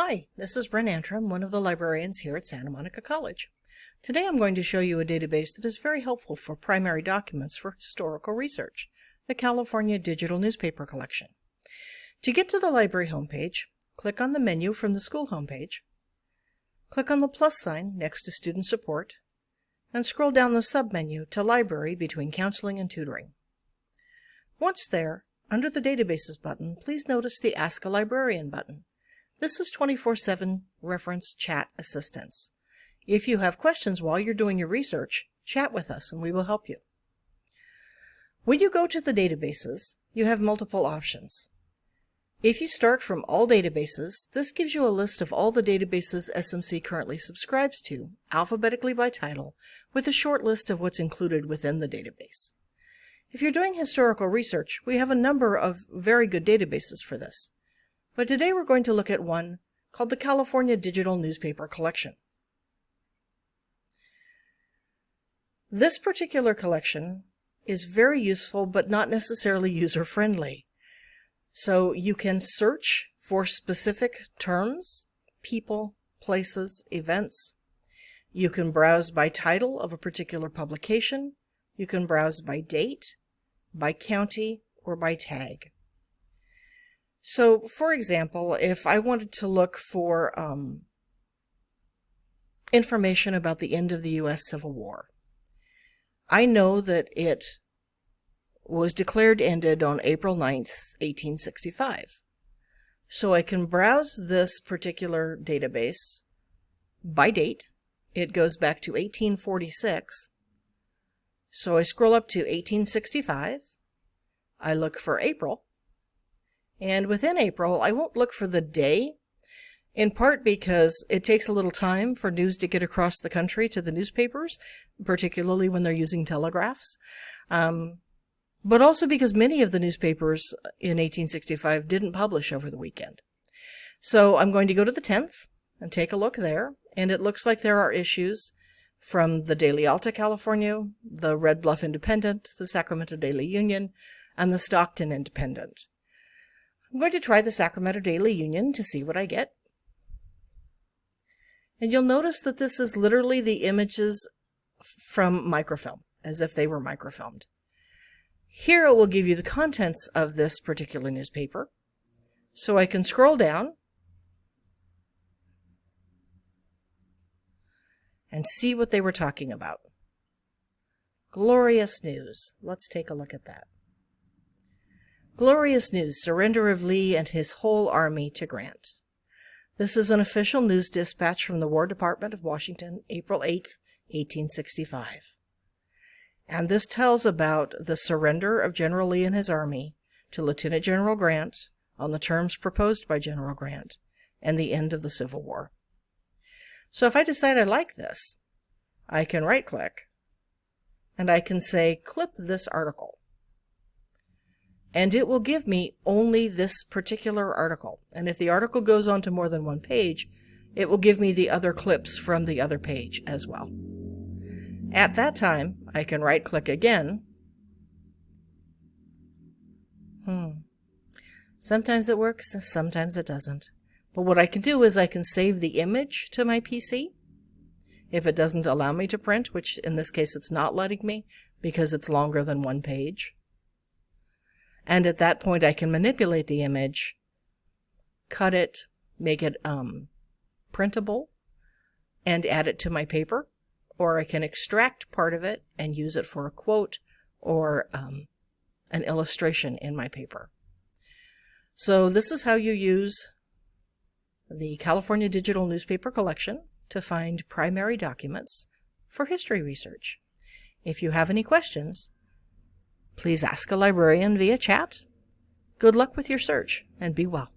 Hi, this is Bren Antrim, one of the librarians here at Santa Monica College. Today I'm going to show you a database that is very helpful for primary documents for historical research, the California Digital Newspaper Collection. To get to the library homepage, click on the menu from the school homepage, click on the plus sign next to Student Support, and scroll down the submenu to Library between Counseling and Tutoring. Once there, under the Databases button, please notice the Ask a Librarian button. This is 24-7 reference chat assistance. If you have questions while you're doing your research, chat with us and we will help you. When you go to the databases, you have multiple options. If you start from all databases, this gives you a list of all the databases SMC currently subscribes to, alphabetically by title, with a short list of what's included within the database. If you're doing historical research, we have a number of very good databases for this but today we're going to look at one called the California Digital Newspaper Collection. This particular collection is very useful but not necessarily user-friendly. So you can search for specific terms, people, places, events. You can browse by title of a particular publication. You can browse by date, by county, or by tag. So, for example, if I wanted to look for um, information about the end of the U.S. Civil War, I know that it was declared ended on April 9th, 1865. So I can browse this particular database by date. It goes back to 1846. So I scroll up to 1865. I look for April. And within April, I won't look for the day, in part because it takes a little time for news to get across the country to the newspapers, particularly when they're using telegraphs. Um, but also because many of the newspapers in 1865 didn't publish over the weekend. So I'm going to go to the 10th and take a look there, and it looks like there are issues from the Daily Alta California, the Red Bluff Independent, the Sacramento Daily Union, and the Stockton Independent. I'm going to try the Sacramento Daily Union to see what I get. And you'll notice that this is literally the images from microfilm, as if they were microfilmed. Here it will give you the contents of this particular newspaper. So I can scroll down and see what they were talking about. Glorious news. Let's take a look at that. Glorious news, surrender of Lee and his whole army to Grant. This is an official news dispatch from the War Department of Washington, April 8, 1865. And this tells about the surrender of General Lee and his army to Lieutenant General Grant on the terms proposed by General Grant and the end of the Civil War. So if I decide I like this, I can right click and I can say clip this article and it will give me only this particular article. And if the article goes on to more than one page, it will give me the other clips from the other page as well. At that time, I can right click again. Hmm. Sometimes it works, sometimes it doesn't. But what I can do is I can save the image to my PC. If it doesn't allow me to print, which in this case it's not letting me because it's longer than one page. And at that point, I can manipulate the image, cut it, make it um, printable, and add it to my paper. Or I can extract part of it and use it for a quote or um, an illustration in my paper. So this is how you use the California Digital Newspaper Collection to find primary documents for history research. If you have any questions, Please ask a librarian via chat. Good luck with your search and be well.